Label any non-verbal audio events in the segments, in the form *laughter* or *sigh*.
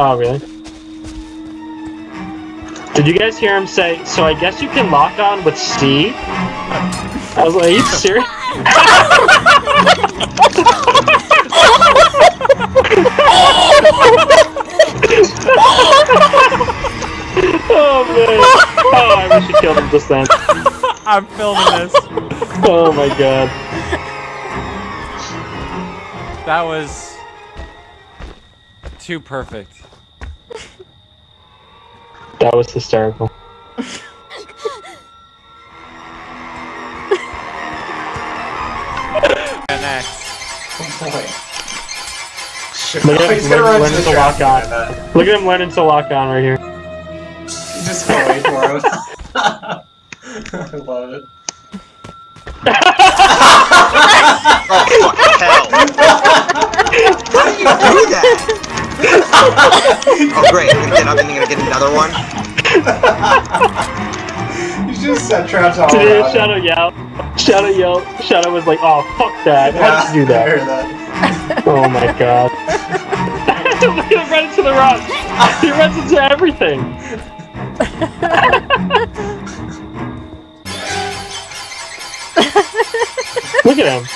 Oh, really? Did you guys hear him say, so I guess you can lock on with C? I was like, are you serious? *laughs* oh man. Oh, I wish you killed him just then. I'm filming this. Oh my god. That was too perfect. That was hysterical. And next. Look at him gonna learn, learning to to lock on. Look at him learning to lock on right here. You just go wait for him. *laughs* I love it. *laughs* Oh, fucking hell. *laughs* oh, great. I'm gonna get up and you're gonna get another one. You just set traps all Today, around. Shadow yelled. Shadow yelled. Shadow was like, "Oh fuck that! How did you do I heard that? that. Oh my god!" Look at him run into the rock. He runs into everything. *laughs* Look at him.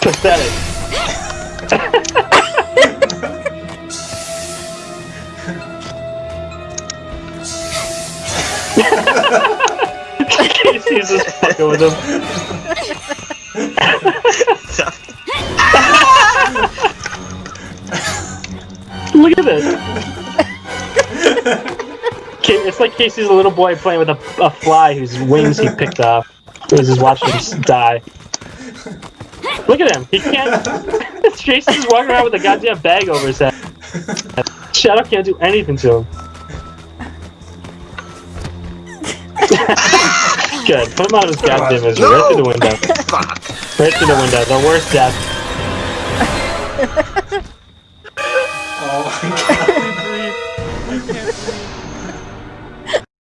Pathetic. Just fucking with him. Look at this. It's like Casey's a little boy playing with a, a fly whose wings he picked off. He's just watching him die. Look at him. He can't. *laughs* Jason's walking around with a goddamn bag over his head. Shadow can't do anything to him. *laughs* Good. Put him out of his goddamn misery. Right through the window. *laughs* Fuck. Right through the window. The worst death. *laughs* Oh my god. I can't breathe. I can't breathe.